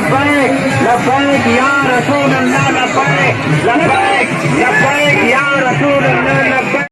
la pared, la pared, ya Rasul la pared,